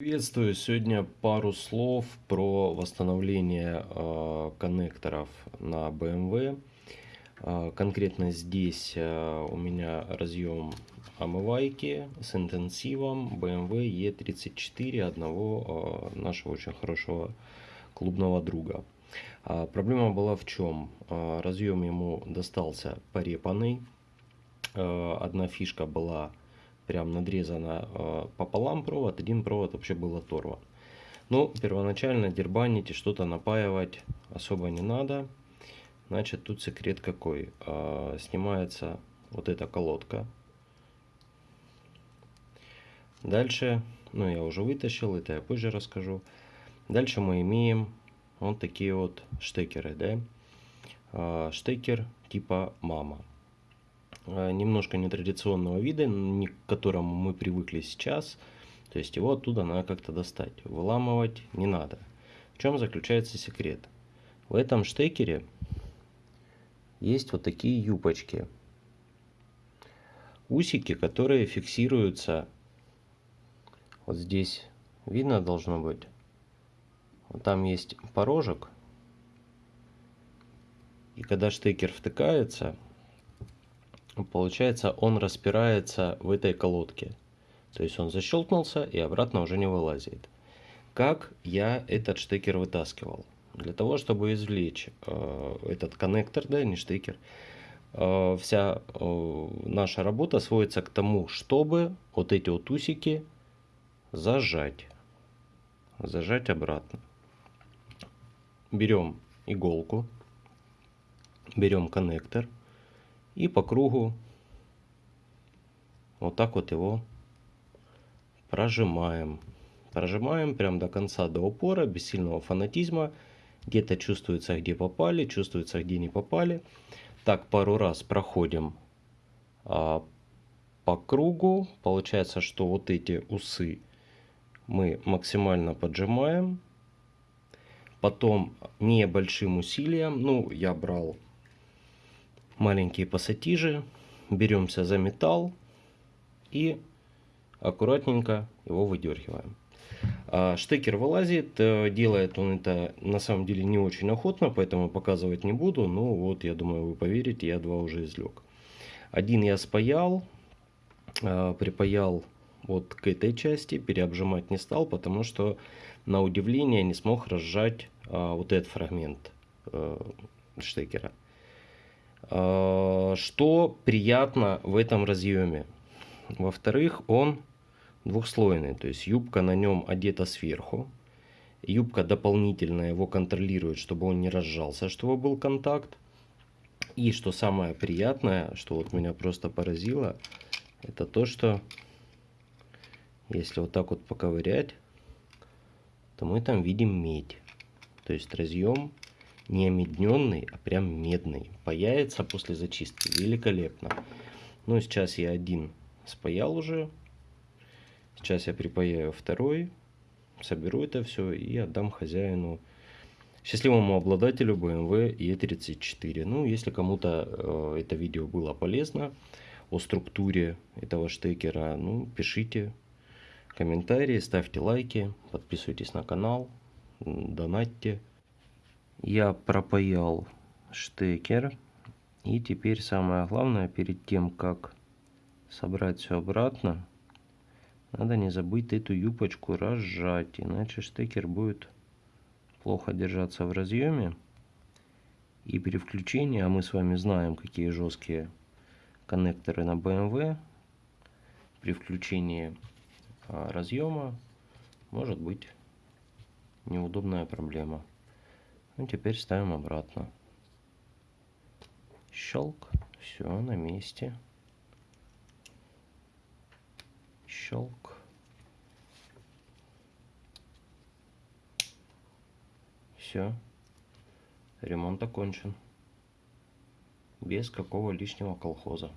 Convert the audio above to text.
Приветствую. Сегодня пару слов про восстановление э, коннекторов на BMW. Э, конкретно здесь э, у меня разъем омывайки с интенсивом BMW E34 одного э, нашего очень хорошего клубного друга. Э, проблема была в чем? Э, разъем ему достался порепанный. Э, одна фишка была прям надрезано э, пополам провод, один провод вообще был оторван. Ну, первоначально дербанить и что-то напаивать особо не надо. Значит, тут секрет какой. Э, снимается вот эта колодка. Дальше, ну я уже вытащил, это я позже расскажу. Дальше мы имеем вот такие вот штекеры, да. Э, штекер типа мама. Э, немножко нетрадиционного вида, к которому мы привыкли сейчас. То есть его оттуда надо как-то достать. Выламывать не надо. В чем заключается секрет? В этом штекере есть вот такие юпочки. Усики, которые фиксируются вот здесь. Видно должно быть. Вот там есть порожек. И когда штекер втыкается, получается он распирается в этой колодке. То есть он защелкнулся и обратно уже не вылазит. Как я этот штекер вытаскивал? Для того, чтобы извлечь э, этот коннектор, да, не штекер, э, вся э, наша работа сводится к тому, чтобы вот эти вот усики зажать. Зажать обратно. Берем иголку, берем коннектор – и по кругу вот так вот его прожимаем. Прожимаем прям до конца, до упора, без сильного фанатизма. Где-то чувствуется, где попали, чувствуется, где не попали. Так пару раз проходим а, по кругу. Получается, что вот эти усы мы максимально поджимаем. Потом небольшим усилием, ну я брал маленькие пассатижи, беремся за металл и аккуратненько его выдергиваем. А штекер вылазит, э, делает он это на самом деле не очень охотно, поэтому показывать не буду. Но вот я думаю вы поверите, я два уже извлек. Один я спаял, э, припаял вот к этой части, переобжимать не стал, потому что на удивление не смог разжать э, вот этот фрагмент штекера. А, что приятно в этом разъеме? Во-вторых, он двухслойный, то есть юбка на нем одета сверху. Юбка дополнительно его контролирует, чтобы он не разжался, чтобы был контакт. И что самое приятное, что вот меня просто поразило, это то, что если вот так вот поковырять, то мы там видим медь. То есть разъем не омедненный, а прям медный. Паяется после зачистки. Великолепно. Ну, сейчас я один спаял уже. Сейчас я припаяю второй. Соберу это все и отдам хозяину, счастливому обладателю BMW E34. Ну, если кому-то э, это видео было полезно о структуре этого штекера, ну, пишите комментарии, ставьте лайки, подписывайтесь на канал, донатьте я пропаял штекер. И теперь самое главное, перед тем, как собрать все обратно, надо не забыть эту юбочку разжать, иначе штекер будет плохо держаться в разъеме. И при включении, а мы с вами знаем, какие жесткие коннекторы на BMW, при включении а, разъема может быть неудобная проблема. Ну, теперь ставим обратно. Щелк. Все на месте. Щелк. Все. Ремонт окончен. Без какого лишнего колхоза.